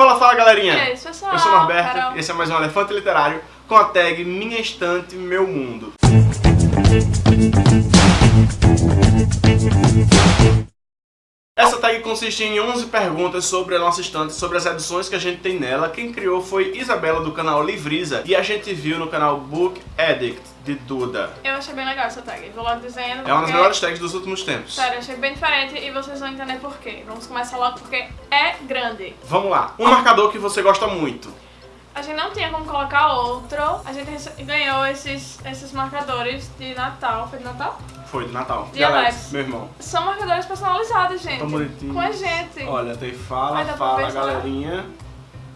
Fala, fala galerinha! E é isso, pessoal? Eu sou o Norberto Carol. esse é mais um Elefante Literário com a tag Minha Estante, Meu Mundo. Essa tag consiste em 11 perguntas sobre a nossa estante, sobre as edições que a gente tem nela. Quem criou foi Isabela do canal Livriza e a gente viu no canal Book Addict de Duda. Eu achei bem legal essa tag, vou logo dizendo. É uma das melhores tags dos últimos tempos. Sério, achei bem diferente e vocês vão entender por quê. Vamos começar logo porque é grande. Vamos lá. Um marcador que você gosta muito. A gente não tinha como colocar outro. A gente ganhou esses, esses marcadores de Natal. Foi de Natal? Foi de Natal. De Alex. meu irmão. São marcadores personalizados, gente. Tão bonitinho. Com a gente. Olha, tem fala, Ai, fala, galerinha.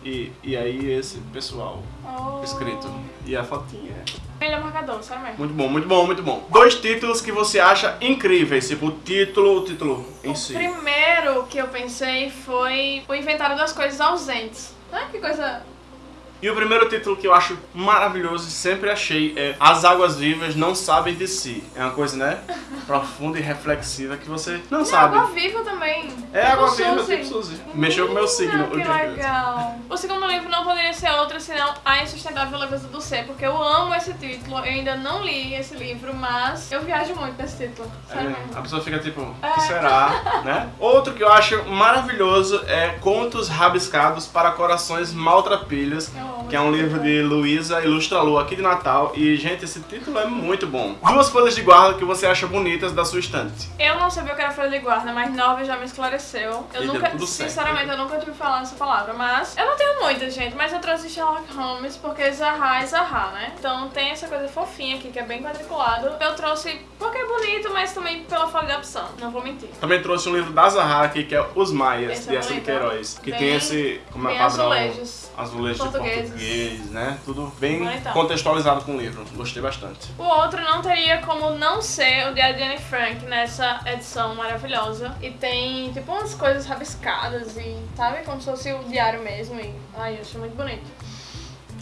E, e aí esse pessoal Oh. escrito. E a fotinha. Melhor marcador, sabe mesmo? Muito bom, muito bom, muito bom. Dois títulos que você acha incríveis, tipo o título, o título em O si. primeiro que eu pensei foi o inventário das coisas ausentes. Ah, que coisa E o primeiro título que eu acho maravilhoso e sempre achei é As Águas Vivas Não Sabem de Si. É uma coisa, né? Profunda e reflexiva que você não, Não, sabe. água viva também. É Tipo água viva, Suzy. tipo Suzy. Mexeu com o meu signo. Que- legal. O segundo livro não poderia ser outro senão A Insustentável Leveza do Ser, porque eu amo esse título. Eu ainda não li esse livro, mas eu viajo muito nesse título. Sério É, a pessoa fica tipo, o É. que será, né? Outro que eu acho maravilhoso é Contos Rabiscados para Corações Maltrapilhos, que é um livro de Luísa Ilustra Lu aqui de Natal. E, gente, esse título é muito bom. Duas folhas de guarda que você acha bonitas da sua estante. Eu não sabia o que era folha de guarda, mas Norva já me esclareceu. Eu E nunca, tudo certo. sinceramente, eu nunca tive falar essa palavra, mas eu não tenho muita, gente, mas eu trouxe Sherlock Holmes porque Zaha é Zaha, né? Então tem essa coisa fofinha aqui que é bem quadriculado. Eu trouxe porque é bonito, mas também pela falta de opção, não vou mentir. Também trouxe um livro da Zahara aqui, que é Os Maias, Esse de é Essa de bonito. Queiroz. Que Bem- tem esse, como é padrão, azulejos. azulejos portugueses. português, né? Tudo bem Bonitão. contextualizado com o livro. Gostei bastante. O outro não teria como não ser o Diário de Anne Frank nessa edição maravilhosa. E tem, tipo, umas coisas rabiscadas e, sabe? Como se fosse o diário mesmo. E, ai, eu achei muito bonito.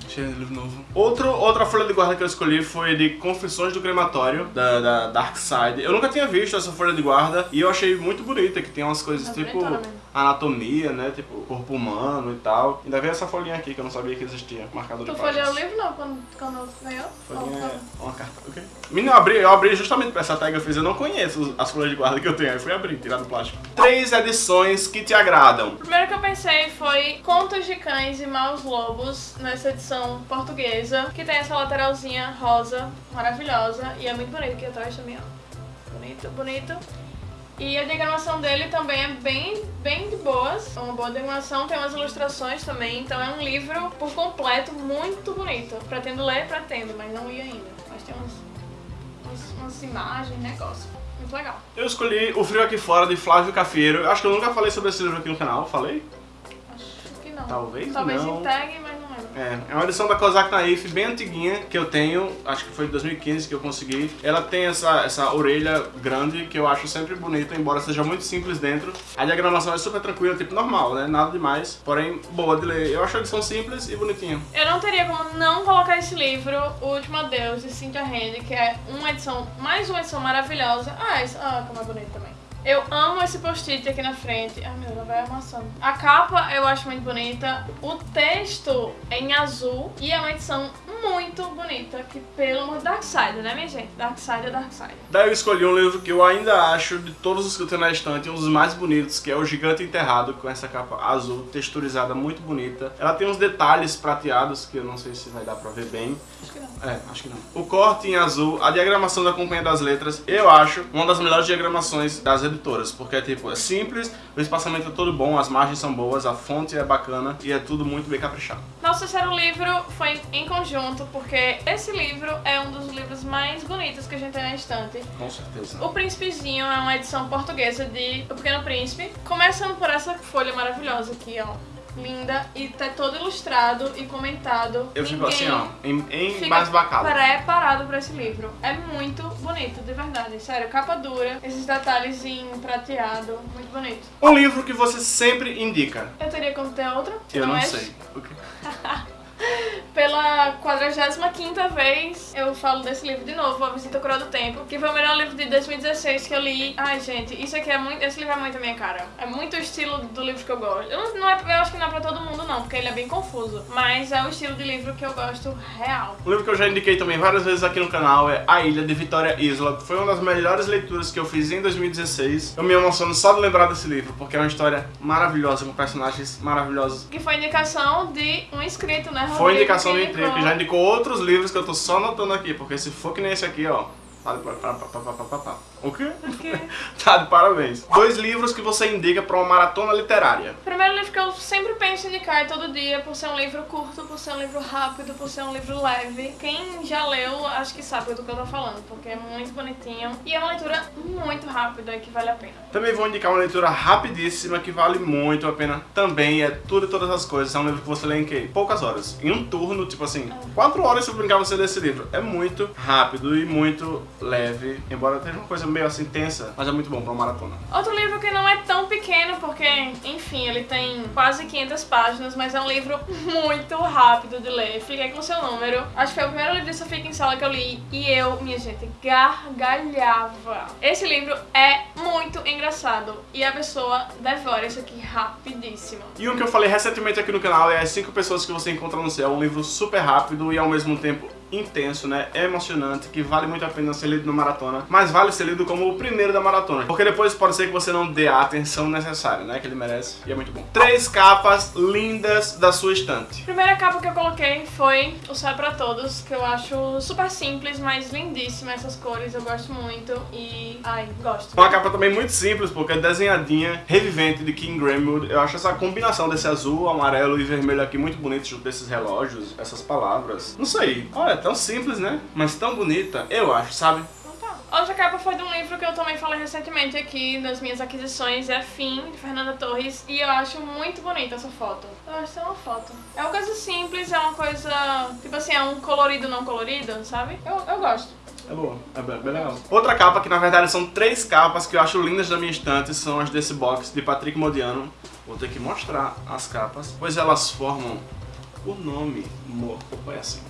Cheio de livro novo. Outro, outra folha de guarda que eu escolhi foi de Confissões do Crematório, da, da Dark Side. Eu nunca tinha visto essa folha de guarda e eu achei muito bonita, que tem umas coisas É tipo. Anatomia, né? Tipo corpo humano e tal. Ainda veio essa folhinha aqui que eu não sabia que existia, marcador Tu de folheou páginas. o livro não quando, quando ganhou? Folhinha é uma carta, ok? Menino, eu abri, eu abri justamente pra essa tag eu fiz, eu não conheço as folhas de guarda que eu tenho, aí fui abrir, tirar do plástico. Três edições que te agradam. O primeiro que eu pensei foi Contos de Cães e Maus Lobos, nessa edição portuguesa, que tem essa lateralzinha rosa, maravilhosa, e é muito bonito aqui atrás também, ó. Bonito, bonito. E a diagramação dele também é bem, bem de boas. É uma boa diagramação, tem umas ilustrações também, então é um livro por completo muito bonito. Pretendo ler, pretendo, mas não ia ainda. Mas tem umas, umas, umas imagens, negócio. Muito legal. Eu escolhi O Frio Aqui Fora, de Flávio Cafeiro. Eu acho que eu nunca falei sobre esse livro aqui no canal, falei? Acho que não. Talvez Talvez não. em tag, mas É, é uma edição da Kozak Naif bem antiguinha que eu tenho, acho que foi de 2015 que eu consegui. Ela tem essa, essa orelha grande que eu acho sempre bonita, embora seja muito simples dentro. A diagramação é super tranquila, tipo normal, né? Nada demais, porém boa de ler. Eu acho a edição simples e bonitinha. Eu não teria como não colocar esse livro, O Último Adeus, de Cynthia Handy, que é uma edição, mais uma edição maravilhosa. Ah, esse, ah como é bonito também. Eu amo esse post-it aqui na frente. Ai meu Deus, ela vai amassando. A capa eu acho muito bonita. O texto é em azul e é uma edição muito bonita. Que pelo amor de Darkseid, né, minha gente? Darkseid é Darkseid. Daí eu escolhi um livro que eu ainda acho, de todos os que eu tenho na estante, um dos mais bonitos, que é O Gigante Enterrado, com essa capa azul, texturizada, muito bonita. Ela tem uns detalhes prateados, que eu não sei se vai dar pra ver bem. Acho que. É, acho que não. O corte em azul, a diagramação da Companhia das Letras, eu acho uma das melhores diagramações das editoras, porque é tipo, é simples, o espaçamento é todo bom, as margens são boas, a fonte é bacana e é tudo muito bem caprichado. Nosso terceiro livro foi em conjunto, porque esse livro é um dos livros mais bonitos que a gente tem na estante. Com certeza. O Príncipezinho é uma edição portuguesa de O Pequeno Príncipe. Começando por essa folha maravilhosa aqui, ó. Linda e tá todo ilustrado e comentado. Eu fico assim, ó, em, em fica embasbacado. preparado pra esse livro. É muito bonito, de verdade. Sério, capa dura, esses detalhes em prateado, muito bonito. Um livro que você sempre indica. Eu teria como ter outro? Eu não é sei. pela 45 vez eu falo desse livro de novo, A Visita Coroa do Tempo, que foi o melhor livro de 2016 que eu li. Ai, gente, isso aqui é muito. Esse livro é muito a minha cara. É muito o estilo do livro que eu gosto. Eu, não, não é, eu acho que não é pra todo mundo, não, porque ele é bem confuso. Mas é o estilo de livro que eu gosto real. Um livro que eu já indiquei também várias vezes aqui no canal é A Ilha de Vitória Isla. Foi uma das melhores leituras que eu fiz em 2016. Eu me emociono só de lembrar desse livro, porque é uma história maravilhosa, com personagens maravilhosos. Que foi indicação de um inscrito, né? Foi indicação que já indicou outros livros que eu tô só anotando aqui, porque se for que nem esse aqui, ó. O quê? O quê? tá de parabéns. Dois livros que você indica pra uma maratona literária. O primeiro livro que eu sempre penso em indicar todo dia, por ser um livro curto, por ser um livro rápido, por ser um livro leve. Quem já leu, acho que sabe do que eu tô falando, porque é muito bonitinho. E é uma leitura muito rápida que vale a pena. Também vou indicar uma leitura rapidíssima que vale muito a pena também. É tudo e todas as coisas. É um livro que você lê em? Poucas horas. Em um turno, tipo assim, quatro horas se eu brincar você ler esse livro. É muito rápido e muito leve, embora seja uma coisa meio assim tensa, mas é muito bom pra uma maratona. Outro livro que não é tão pequeno, porque, enfim, ele tem quase 500 páginas, mas é um livro muito rápido de ler. Fiquei com o seu número. Acho que foi o primeiro livro de Sofia em Sala que eu li e eu, minha gente, gargalhava. Esse livro é muito engraçado e a pessoa devora isso aqui rapidíssimo. E um que eu falei recentemente aqui no canal é As 5 Pessoas que Você Encontra no Céu, um livro super rápido e ao mesmo tempo intenso, né? É emocionante, que vale muito a pena ser lido no maratona, mas vale ser lido como o primeiro da maratona, porque depois pode ser que você não dê a atenção necessária, né? Que ele merece, e é muito bom. Três capas lindas da sua estante. A primeira capa que eu coloquei foi O Céu é Pra Todos, que eu acho super simples, mas lindíssima essas cores, eu gosto muito e... ai, gosto. Uma capa também muito simples, porque é desenhadinha, revivente de King Gramwood. Eu acho essa combinação desse azul, amarelo e vermelho aqui muito bonito, junto desses relógios, essas palavras. Não sei, olha, tão simples, né? Mas tão bonita, eu acho, sabe? Então tá. Outra capa foi de um livro que eu também falei recentemente aqui nas minhas aquisições, é Fim, de Fernanda Torres, e eu acho muito bonita essa foto. Eu acho que é uma foto. É uma coisa simples, é uma coisa, tipo assim, é um colorido não colorido, sabe? Eu, eu gosto. É boa, é bem, bem, legal. Outra capa, que na verdade são três capas que eu acho lindas da minha estante, são as desse box de Patrick Modiano. Vou ter que mostrar as capas, pois elas formam o nome. É assim.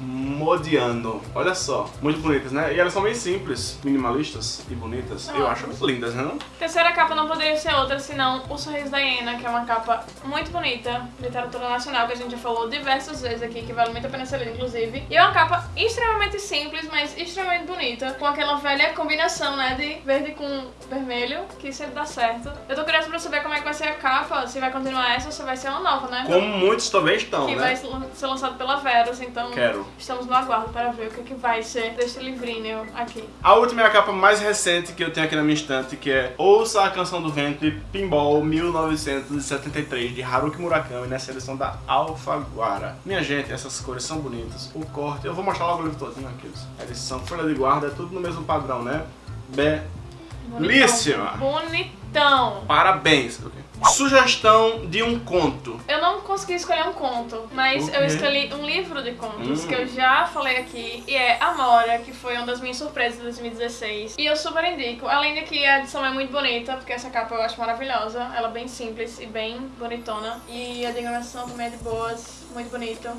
Modiano. Olha só, muito bonitas, né? E elas são bem simples, minimalistas e bonitas. Eu acho lindas, né? Terceira capa não poderia ser outra senão O Sorriso da Hiena, que é uma capa muito bonita, literatura nacional, que a gente já falou diversas vezes aqui, que vale muito a pena ser lida, inclusive. E é uma capa extremamente simples, mas extremamente bonita, com aquela velha combinação, né, de verde com vermelho, que sempre dá certo. Eu tô curiosa pra saber como é que vai ser a capa, se vai continuar essa ou se vai ser uma nova, né? Como muitos também estão, que né? vai ser lançado pela Verus, então... Quero. Estamos no aguardo para ver o que, que vai ser deste livrinho aqui. A última é a capa mais recente que eu tenho aqui na minha estante, que é Ouça a Canção do Vento de Pinball 1973, de Haruki Murakami, nessa edição da Alfaguara. Minha gente, essas cores são bonitas. O corte, eu vou mostrar logo o livro todo aqui. A edição, folha de guarda, é tudo no mesmo padrão, né? Belíssima! Bonitão! Parabéns! Sugestão de um conto. Eu não consegui escolher um conto, mas eu escolhi um livro de contos hum. que eu já falei aqui, e é Amora, que foi uma das minhas surpresas de 2016. E eu super indico, além de que a edição é muito bonita, porque essa capa eu acho maravilhosa, ela é bem simples e bem bonitona. E a diagramação também é de boas, muito bonita.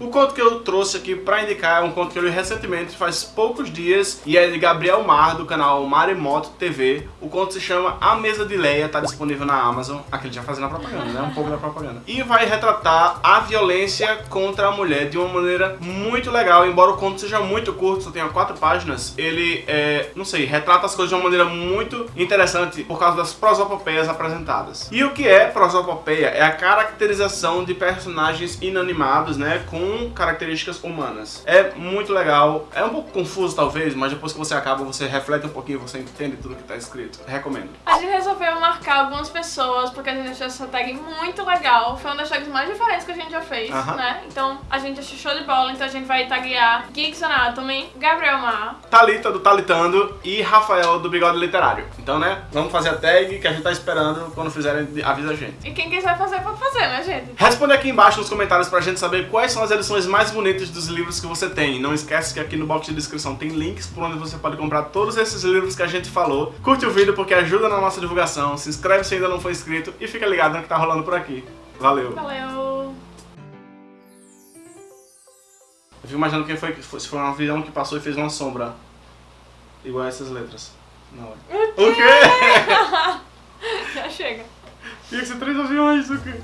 O conto que eu trouxe aqui pra indicar é um conto que eu li recentemente, faz poucos dias, e é de Gabriel Mar, do canal Maremoto TV. O conto se chama A Mesa de Leia, tá disponível na Amazon. Aqui ele já fazendo a propaganda, né? Um pouco da propaganda. E vai retratar a violência contra a mulher de uma maneira muito legal, embora o conto seja muito curto, só tenha quatro páginas, ele, é, não sei, retrata as coisas de uma maneira muito interessante por causa das prosopopeias apresentadas. E o que é prosopopeia? É a caracterização de personagens inanimados, né? Com com características humanas. É muito legal, é um pouco confuso talvez, mas depois que você acaba, você reflete um pouquinho, você entende tudo que está escrito. Recomendo. A gente resolveu marcar algumas pessoas, porque a gente achou essa tag muito legal. Foi uma das tags mais diferentes que a gente já fez, uh -huh. né? Então a gente achou show de bola, então a gente vai taguear Geeks Anatomy, Gabriel Mar, Thalita do Talitando e Rafael do Bigode Literário. Então, né, vamos fazer a tag que a gente tá esperando, quando fizerem, avisa a gente. E quem quiser fazer, pode fazer, né, gente? Responde aqui embaixo nos comentários pra gente saber quais são as edições mais bonitas dos livros que você tem. Não esquece que aqui no box de descrição tem links por onde você pode comprar todos esses livros que a gente falou. Curte o vídeo porque ajuda na nossa divulgação, se inscreve se ainda não for inscrito e fica ligado no que tá rolando por aqui. Valeu! Valeu! Eu fico imaginando quem foi, se foi um avião que passou e fez uma sombra. Igual essas letras. Na hora. O quê? Já chega. Tinha que ser três aviões, o quê?